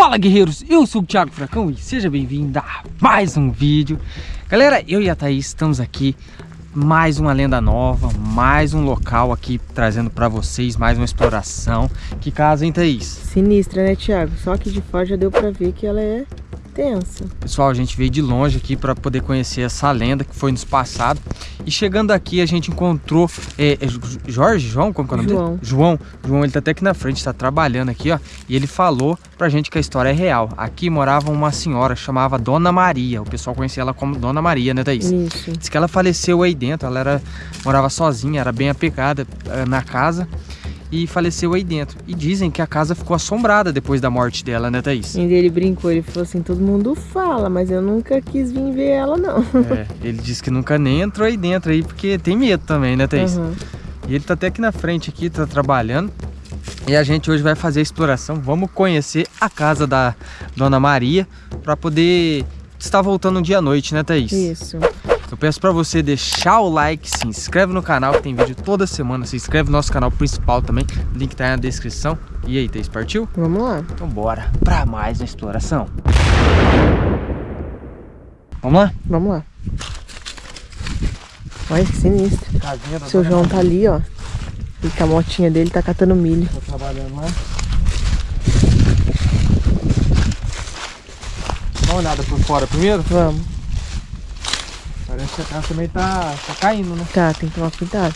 Fala guerreiros, eu sou o Thiago Fracão e seja bem-vindo a mais um vídeo Galera, eu e a Thaís estamos aqui mais uma lenda nova, mais um local aqui trazendo pra vocês, mais uma exploração Que casa, hein Thaís? Sinistra, né Thiago? Só que de fora já deu pra ver que ela é tensa. Pessoal, a gente veio de longe aqui para poder conhecer essa lenda que foi nos passado. E chegando aqui, a gente encontrou é, é Jorge, João, como é o nome João. dele? João. João, ele tá até aqui na frente, tá trabalhando aqui, ó. E ele falou pra gente que a história é real. Aqui morava uma senhora, chamava Dona Maria. O pessoal conhecia ela como Dona Maria, né, Thaís? Isso. Diz que ela faleceu aí dentro, ela era, morava sozinha, era bem apegada eh, na casa e faleceu aí dentro. E dizem que a casa ficou assombrada depois da morte dela, né, Thaís? E ele brincou, ele falou assim, todo mundo fala, mas eu nunca quis vir ver ela, não. É, ele disse que nunca nem entrou aí dentro aí, porque tem medo também, né, Thaís? Uhum. E ele tá até aqui na frente aqui, tá trabalhando. E a gente hoje vai fazer a exploração, vamos conhecer a casa da Dona Maria, para poder estar voltando um dia à noite, né, Thaís? Isso. Eu peço para você deixar o like, se inscreve no canal, que tem vídeo toda semana. Se inscreve no nosso canal principal também, o link tá aí na descrição. E aí, Thaís, partiu? Vamos lá. Então bora para mais uma exploração. Vamos lá? Vamos lá. Olha que sinistro. Casinha da Seu João tá ali, ó. E com a motinha dele tá catando milho. Tô trabalhando lá. Dá uma olhada por fora primeiro. Vamos. Parece que a casa também tá, tá caindo, né? Tá, tem que tomar cuidado.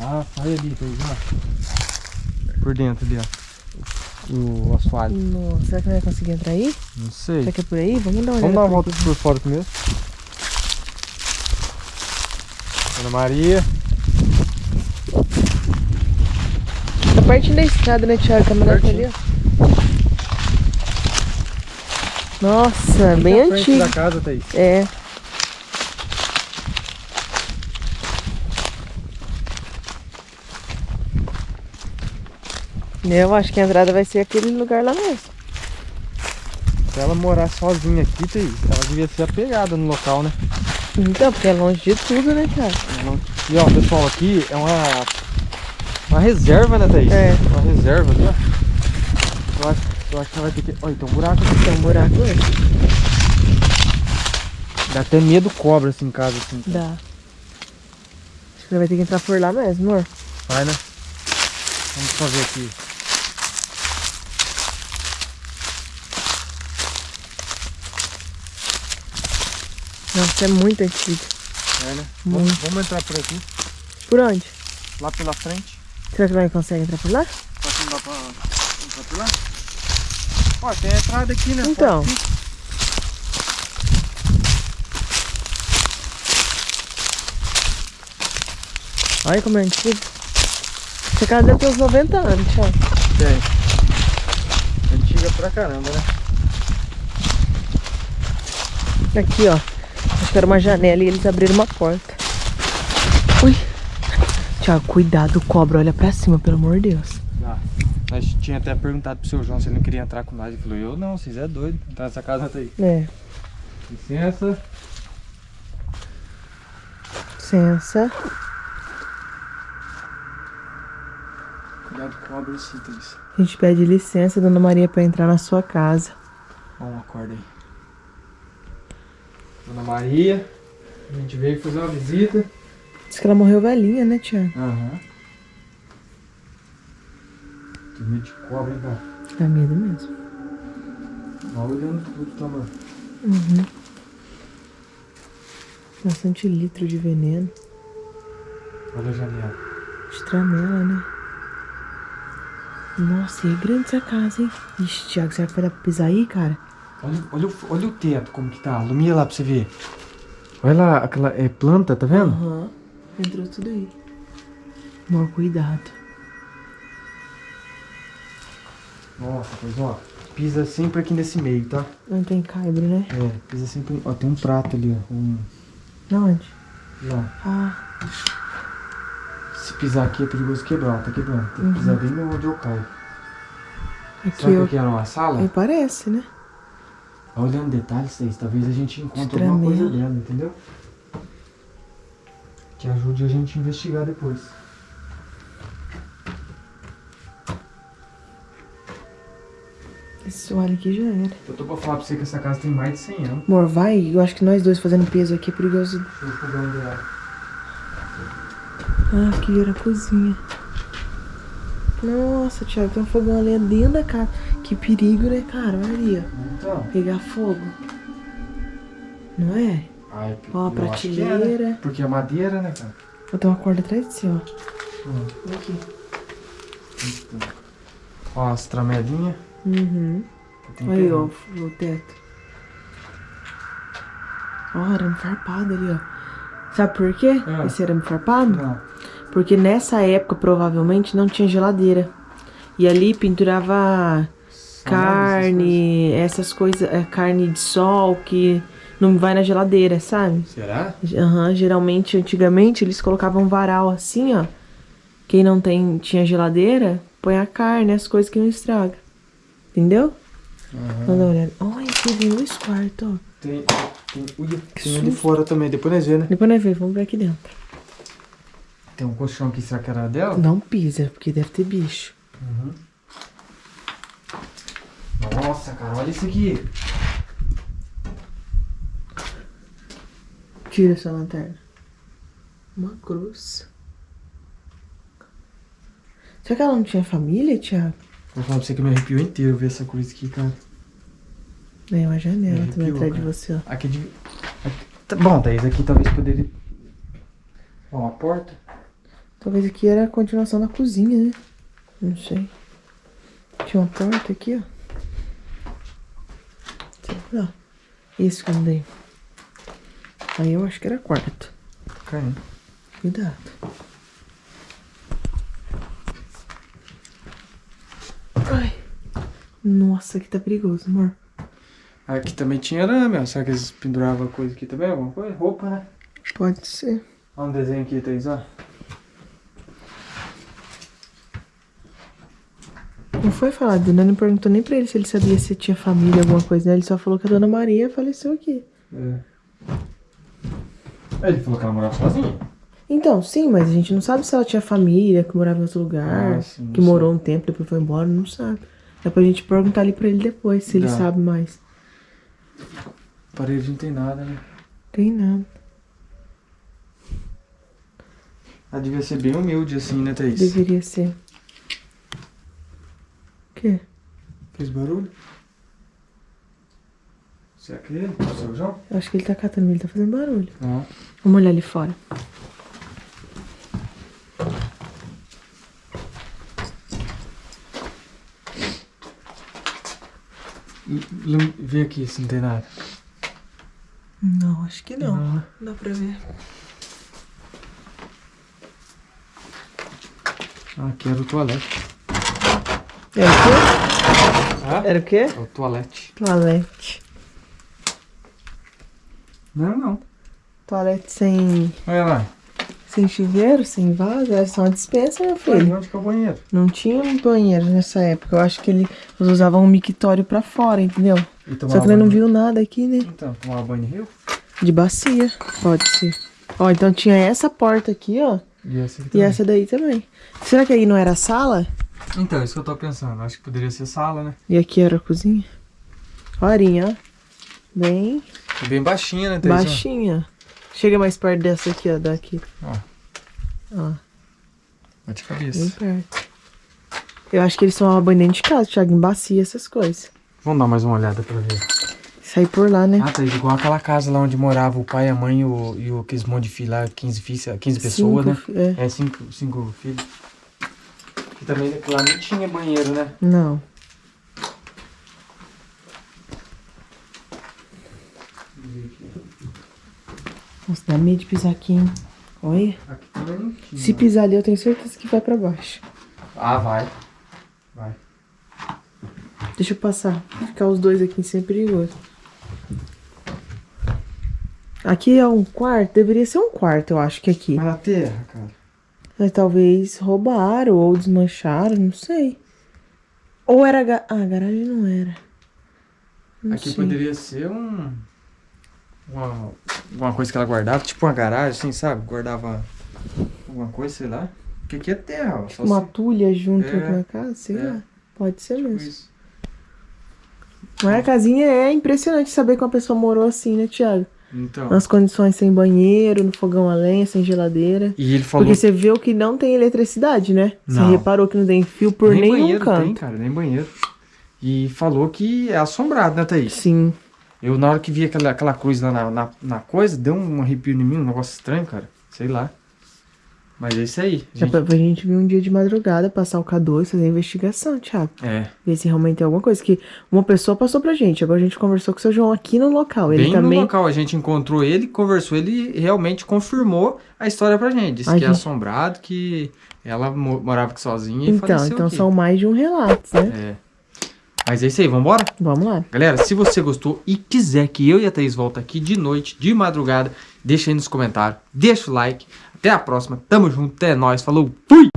Ah, sai ali, Thaís, ó. Por dentro ali, ó. O assoalho. Nossa, será que não vai conseguir entrar aí? Não sei. Será que é por aí? Vamos dar uma olhada. Vamos dar uma volta aqui. por fora primeiro. Ana Maria. Tá pertinho da estrada, né, Thiago? Tá mandando ali, ó. Nossa, bem frente antigo. da casa, Thaís. É. Eu acho que a entrada vai ser aquele lugar lá mesmo. Se ela morar sozinha aqui, Thaís, ela devia ser apegada no local, né? Então, porque é longe de tudo, né, Thiago? E ó, pessoal, aqui é uma, uma reserva, né, Thaís? É. Uma reserva ali, ó. Eu acho, eu acho que ela vai ter que... Olha, tem um buraco aqui. Tem um buraco aí. Dá até medo cobra assim em casa, assim. Dá. Acho que ele vai ter que entrar por lá mesmo, amor. Vai, né? Vamos ver aqui. Nossa, é muito antigo. É, né? Vamos, Muito. vamos entrar por aqui. Por onde? Lá pela frente. Será que nós consegue entrar por lá? Só que não dá pra entrar por lá. Ó, tem a entrada aqui, né? Então. Olha como é antigo. Essa casa deve ter uns 90 anos, Thiago. Tem. Antiga pra caramba, né? Aqui, ó. Que era uma janela e eles abriram uma porta. Ui. Tiago, cuidado, cobra. Olha pra cima, pelo amor de Deus. Ah, nós tinha até perguntado pro seu João se ele não queria entrar com nós. Ele falou, eu não, vocês é doido. Então essa casa tá aí. É. Licença. Licença. Cuidado com cobras e itens. A gente pede licença, dona Maria, pra entrar na sua casa. Vamos, acorda aí. Dona Maria. A gente veio fazer uma visita. Diz que ela morreu velhinha, né, Tiago? Aham. Tem medo de cobra, hein, cara? Dá medo mesmo. Vai olhando tudo, tá, mano? Uhum. Bastante litro de veneno. Olha a janela. Estranela, né? Nossa, e é grande essa casa, hein? Ixi, Thiago, será que vai dar pra pisar aí, cara? Olha, olha, o, olha o teto, como que tá. Ilumina lá pra você ver. Olha lá, aquela é, planta, tá vendo? Aham. Entrou tudo aí. Amor, cuidado. Nossa, pois ó. Pisa sempre aqui nesse meio, tá? Não tem caibro, né? É, pisa sempre. Ó, tem um prato ali, ó. Um. Na onde? Lá. Ah, Se pisar aqui é perigoso quebrar, ó, tá quebrando. Tem que pisar bem onde eu caio. aqui Será que eu... aqui era uma sala? Aí parece, né? Olhando detalhes, Thaís, talvez a gente encontre alguma coisa dela, entendeu? Que ajude a gente a investigar depois. Esse alho aqui já era. Eu tô pra falar pra você que essa casa tem mais de 100 anos. Amor, vai. Eu acho que nós dois fazendo peso aqui é perigoso. Deixa eu fogão dela. Ah, aqui era a cozinha. Nossa, Thiago, tem um fogão ali dentro da casa. Que perigo, né, cara? Olha ali, ó. Então. Pegar fogo. Não é? Ai, Ó, a é, né? prateleira. Porque é madeira, né, cara? Vou ter uma corda atrás de você, ó. Hum. Olha aqui. Então. Ó, as tramelinhas. Uhum. Aí, ó, o teto. Ó, arame farpado ali, ó. Sabe por quê? Ah. Esse arame farpado? Não. Porque nessa época, provavelmente, não tinha geladeira. E ali pendurava carne, essas coisas, é, carne de sol que não vai na geladeira, sabe? Será? Aham, geralmente, antigamente, eles colocavam um varal assim, ó. Quem não tem, tinha geladeira, põe a carne, as coisas que não estraga. Entendeu? Dá uma olhada. Olha, aqui tem dois quartos, ó. Tem, tem, ui, tem ali fora também, depois nós vemos, né? Depois nós vemos, vamos ver aqui dentro. Tem um colchão aqui, será que era dela? Não pisa, porque deve ter bicho. Uhum. Nossa, cara, olha isso aqui. Tira essa lanterna. Uma cruz. Será que ela não tinha família, Thiago? Vou falar pra você que me arrepiou inteiro ver essa cruz aqui, cara. É uma janela Me também arrepiou, atrás de cara. você, ó. Aqui de... aqui- tá Bom, Thaís, aqui talvez poderia... Ó, uma porta. Talvez aqui era a continuação da cozinha, né? Não sei. Tinha uma porta aqui, ó. Lá. Isso que eu andei. Aí eu acho que era quarto. Caindo. Cuidado. Ai. Nossa, aqui tá perigoso, amor. Aqui também tinha arame, ó. Será que eles penduravam coisa aqui também? Alguma coisa? Roupa, né? Pode ser. Olha um desenho aqui, Thaís, ó. Não foi falado, Dona não perguntou nem pra ele se ele sabia se tinha família, alguma coisa, né? Ele só falou que a Dona Maria faleceu aqui. É. Ele falou que ela morava sozinha. Então, sim, mas a gente não sabe se ela tinha família, que morava em outro lugar, Ah, sim, que morou um tempo, depois foi embora, não sabe. Dá pra gente perguntar ali pra ele depois, se ele sabe mais. Parede não tem nada, né? Tem nada. Ela devia ser bem humilde assim, né, Thaís? Deveria ser. O quê? Fez barulho? Será que é ele? O seu João? Eu acho que ele tá catando, ele tá fazendo barulho. Não. Vamos olhar ali fora. Vê aqui se não tem nada. Não, acho que não. Não. Dá pra ver. Ah, aqui era o toalete. Era o quê? Ah? Era o quê? É o toalete. Toalete. Não, não. Toalete sem, Olha lá. sem chuveiro, sem vaso. Era só uma dispensa, meu filho. onde que é o banheiro? Não tinha um banheiro nessa época. Eu acho que ele, eles usavam um mictório pra fora, entendeu? Só que ele não viu nada aqui, né? Então, tomava banho em rio? De bacia, pode ser. Ó, então tinha essa porta aqui, ó. E essa aqui E essa daí também. Será que aí não era a sala? Então, isso que eu tô pensando. Acho que poderia ser sala, né? E aqui era a cozinha? Horinha, ó. Bem bem baixinha, né, Thaís? baixinha. Chega mais perto dessa aqui, ó. Daqui. Ó, Ó, bate bem cabeça. perto. Eu acho que eles banho dentro de casa, Thiago, em bacia, essas coisas. Vamos dar mais uma olhada pra ver. Sair por lá, né? Ah, Thaís, igual aquela casa lá onde morava o pai, a mãe e, o, e o, aqueles monte de filhos lá, 15, filhos, 15 pessoas, Cinco né? É. É, cinco, cinco filhos. Também lá não tinha banheiro, né? Não. Nossa, dá medo de pisar aqui, hein? Olha. Aqui também não tinha. Se pisar ali, eu tenho certeza que vai pra baixo. Ah, vai. Vai. Deixa eu passar. Ficar os dois aqui sem perigoso. Aqui é um quarto? Deveria ser um quarto, eu acho que aqui. Mas na terra, cara. Mas talvez roubaram ou desmancharam, não sei. Ou era. Ga... Ah, a garagem não era. Não Aqui sei. poderia ser um. Uma, uma coisa que ela guardava, tipo uma garagem, assim, sabe? Guardava alguma coisa, sei lá. Porque aqui é terra, ó. Só Uma se- tulha junto É, na casa, sei é. lá. Pode ser tipo mesmo. isso. Mas a casinha é impressionante saber que uma pessoa morou assim, né, Thiago? Então. Nas condições sem banheiro, no fogão a lenha, sem geladeira. E ele falou Porque você viu que não tem eletricidade, né? Você Não. reparou que não tem fio por nem nenhum banheiro canto. tem, cara, nem banheiro. E falou que é assombrado, né, Thaís? Sim. Eu, na hora que vi aquela, aquela cruz lá na, na, na coisa, deu um arrepio em mim, um negócio estranho, cara. Sei lá. Mas é isso aí. Já gente. pra, pra gente vir um dia de madrugada, passar o K2, fazer a investigação, Thiago. É. Ver se realmente tem alguma coisa. Que uma pessoa passou pra gente. Agora a gente conversou com o seu João aqui no local. Ele Bem também. no local, a gente encontrou ele, conversou, ele realmente confirmou a história pra gente. Disse Ai, que é gente. assombrado, que ela mo- morava aqui sozinha e Então, faleceu então aqui. são mais de um relato, né? É. Mas é isso aí, vambora? Vamos lá. Galera, se você gostou e quiser que eu e a Thaís voltem aqui de noite, de madrugada, deixa aí nos comentários, deixa o like. Até a próxima, tamo junto, até nóis, falou, fui!